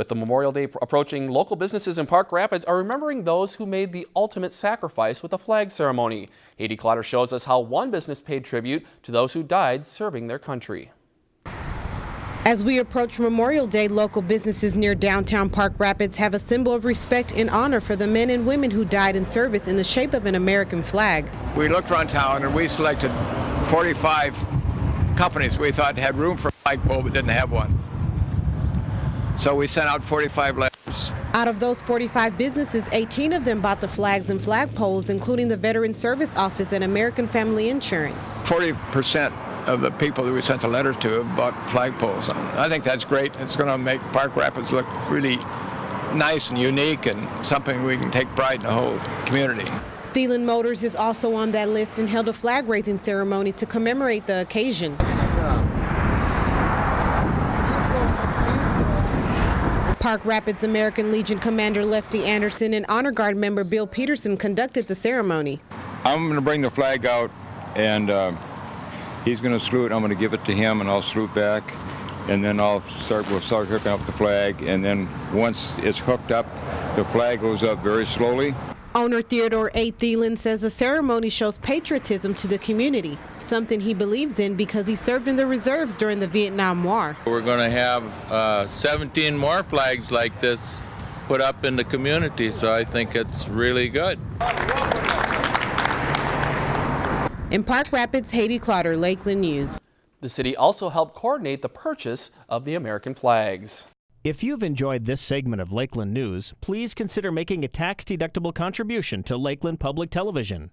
With the Memorial Day approaching, local businesses in Park Rapids are remembering those who made the ultimate sacrifice with the flag ceremony. Haiti Clotter shows us how one business paid tribute to those who died serving their country. As we approach Memorial Day, local businesses near downtown Park Rapids have a symbol of respect and honor for the men and women who died in service in the shape of an American flag. We looked around town and we selected 45 companies we thought had room for a flagpole but didn't have one. So we sent out 45 letters. Out of those 45 businesses, 18 of them bought the flags and flagpoles, including the Veteran Service Office and American Family Insurance. 40% of the people that we sent the letters to have bought flagpoles. I think that's great. It's going to make Park Rapids look really nice and unique and something we can take pride in the whole community. Thielen Motors is also on that list and held a flag raising ceremony to commemorate the occasion. Park Rapids American Legion Commander Lefty Anderson and Honor Guard member Bill Peterson conducted the ceremony. I'm going to bring the flag out and uh, he's going to salute. I'm going to give it to him and I'll salute back. And then I'll start, we'll start hooking up the flag. And then once it's hooked up, the flag goes up very slowly. Owner Theodore A. Thielen says the ceremony shows patriotism to the community, something he believes in because he served in the reserves during the Vietnam War. We're going to have uh, 17 more flags like this put up in the community, so I think it's really good. In Park Rapids, Haiti Clotter, Lakeland News. The city also helped coordinate the purchase of the American flags. If you've enjoyed this segment of Lakeland News, please consider making a tax-deductible contribution to Lakeland Public Television.